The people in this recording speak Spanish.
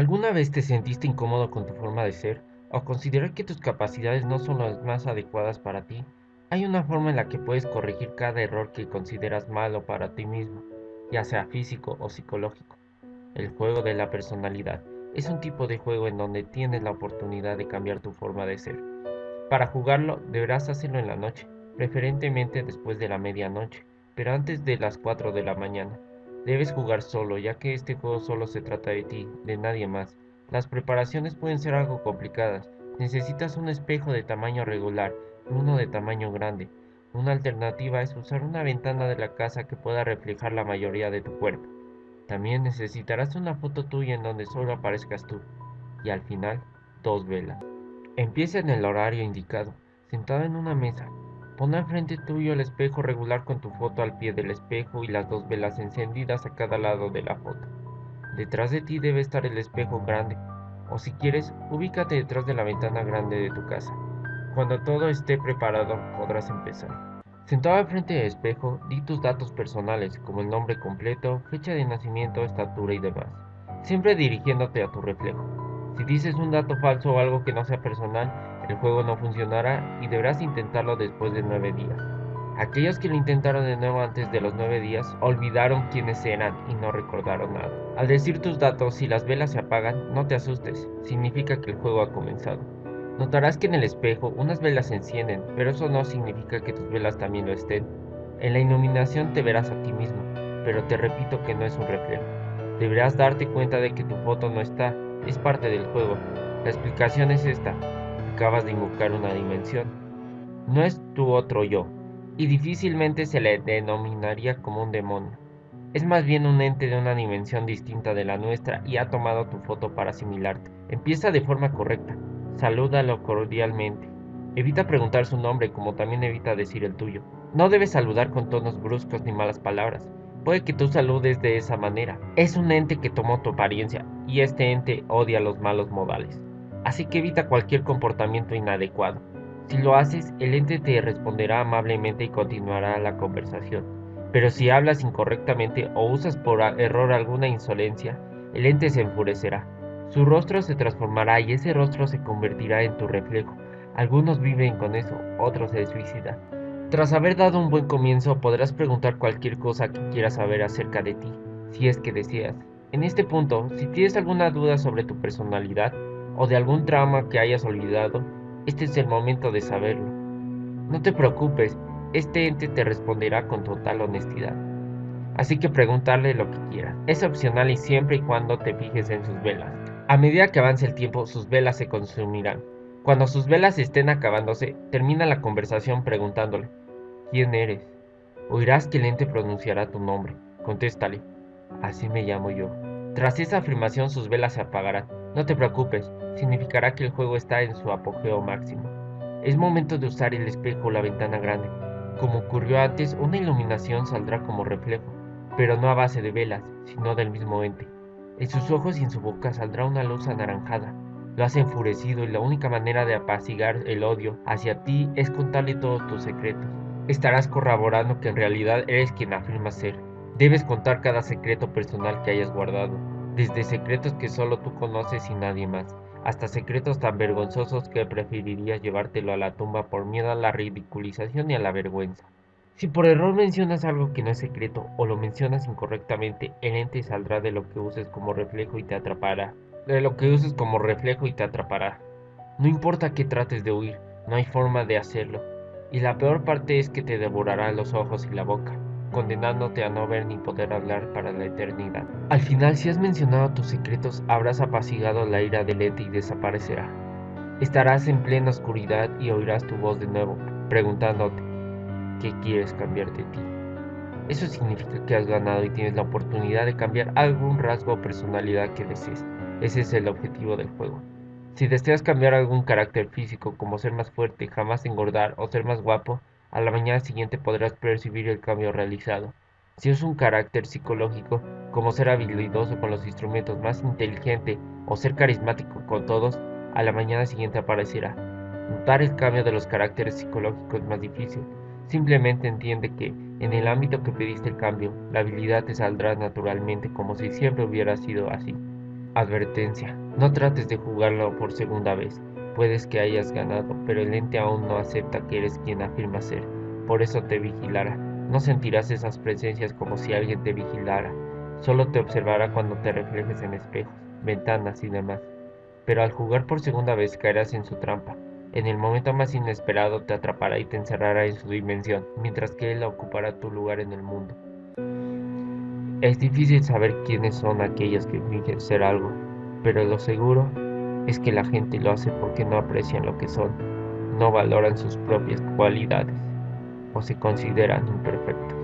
¿Alguna vez te sentiste incómodo con tu forma de ser o considerar que tus capacidades no son las más adecuadas para ti? Hay una forma en la que puedes corregir cada error que consideras malo para ti mismo, ya sea físico o psicológico. El juego de la personalidad es un tipo de juego en donde tienes la oportunidad de cambiar tu forma de ser. Para jugarlo deberás hacerlo en la noche, preferentemente después de la medianoche, pero antes de las 4 de la mañana. Debes jugar solo, ya que este juego solo se trata de ti, de nadie más. Las preparaciones pueden ser algo complicadas. Necesitas un espejo de tamaño regular y uno de tamaño grande. Una alternativa es usar una ventana de la casa que pueda reflejar la mayoría de tu cuerpo. También necesitarás una foto tuya en donde solo aparezcas tú. Y al final, dos velas. Empieza en el horario indicado, sentado en una mesa, Pon al frente tuyo el espejo regular con tu foto al pie del espejo y las dos velas encendidas a cada lado de la foto. Detrás de ti debe estar el espejo grande, o si quieres, ubícate detrás de la ventana grande de tu casa. Cuando todo esté preparado, podrás empezar. Sentado al frente del espejo, di tus datos personales, como el nombre completo, fecha de nacimiento, estatura y demás, siempre dirigiéndote a tu reflejo. Si dices un dato falso o algo que no sea personal, el juego no funcionará y deberás intentarlo después de nueve días. Aquellos que lo intentaron de nuevo antes de los nueve días olvidaron quiénes eran y no recordaron nada. Al decir tus datos y las velas se apagan, no te asustes, significa que el juego ha comenzado. Notarás que en el espejo unas velas se encienden, pero eso no significa que tus velas también lo estén. En la iluminación te verás a ti mismo, pero te repito que no es un reflejo. Deberás darte cuenta de que tu foto no está, es parte del juego. La explicación es esta acabas de invocar una dimensión. No es tu otro yo, y difícilmente se le denominaría como un demonio. Es más bien un ente de una dimensión distinta de la nuestra y ha tomado tu foto para asimilarte. Empieza de forma correcta. Salúdalo cordialmente. Evita preguntar su nombre como también evita decir el tuyo. No debes saludar con tonos bruscos ni malas palabras. Puede que tú saludes de esa manera. Es un ente que tomó tu apariencia y este ente odia los malos modales así que evita cualquier comportamiento inadecuado. Si lo haces, el ente te responderá amablemente y continuará la conversación. Pero si hablas incorrectamente o usas por error alguna insolencia, el ente se enfurecerá. Su rostro se transformará y ese rostro se convertirá en tu reflejo. Algunos viven con eso, otros se suicidan. Tras haber dado un buen comienzo, podrás preguntar cualquier cosa que quieras saber acerca de ti, si es que deseas. En este punto, si tienes alguna duda sobre tu personalidad, o de algún trauma que hayas olvidado, este es el momento de saberlo. No te preocupes, este ente te responderá con total honestidad. Así que preguntarle lo que quieras. Es opcional y siempre y cuando te fijes en sus velas. A medida que avance el tiempo, sus velas se consumirán. Cuando sus velas estén acabándose, termina la conversación preguntándole, ¿quién eres? Oirás que el ente pronunciará tu nombre. Contéstale, así me llamo yo. Tras esa afirmación sus velas se apagarán. No te preocupes, significará que el juego está en su apogeo máximo. Es momento de usar el espejo o la ventana grande. Como ocurrió antes, una iluminación saldrá como reflejo, pero no a base de velas, sino del mismo ente. En sus ojos y en su boca saldrá una luz anaranjada. Lo has enfurecido y la única manera de apaciguar el odio hacia ti es contarle todos tus secretos. Estarás corroborando que en realidad eres quien afirma ser. Debes contar cada secreto personal que hayas guardado, desde secretos que solo tú conoces y nadie más hasta secretos tan vergonzosos que preferirías llevártelo a la tumba por miedo a la ridiculización y a la vergüenza. Si por error mencionas algo que no es secreto o lo mencionas incorrectamente, el ente saldrá de lo que uses como reflejo y te atrapará. De lo que uses como reflejo y te atrapará. No importa que trates de huir, no hay forma de hacerlo. Y la peor parte es que te devorará los ojos y la boca condenándote a no ver ni poder hablar para la eternidad. Al final, si has mencionado tus secretos, habrás apaciguado la ira del ente y desaparecerá. Estarás en plena oscuridad y oirás tu voz de nuevo, preguntándote, ¿qué quieres cambiar de ti? Eso significa que has ganado y tienes la oportunidad de cambiar algún rasgo o personalidad que desees. Ese es el objetivo del juego. Si deseas cambiar algún carácter físico como ser más fuerte, jamás engordar o ser más guapo, a la mañana siguiente podrás percibir el cambio realizado. Si es un carácter psicológico, como ser habilidoso con los instrumentos, más inteligente o ser carismático con todos, a la mañana siguiente aparecerá. Notar el cambio de los caracteres psicológicos es más difícil. Simplemente entiende que, en el ámbito que pediste el cambio, la habilidad te saldrá naturalmente como si siempre hubiera sido así. Advertencia. No trates de jugarlo por segunda vez. Puedes que hayas ganado, pero el ente aún no acepta que eres quien afirma ser. Por eso te vigilará. No sentirás esas presencias como si alguien te vigilara. Solo te observará cuando te reflejes en espejos, ventanas y demás. Pero al jugar por segunda vez caerás en su trampa. En el momento más inesperado te atrapará y te encerrará en su dimensión, mientras que él ocupará tu lugar en el mundo. Es difícil saber quiénes son aquellos que fingen ser algo, pero lo seguro es que la gente lo hace porque no aprecian lo que son, no valoran sus propias cualidades o se consideran imperfectos.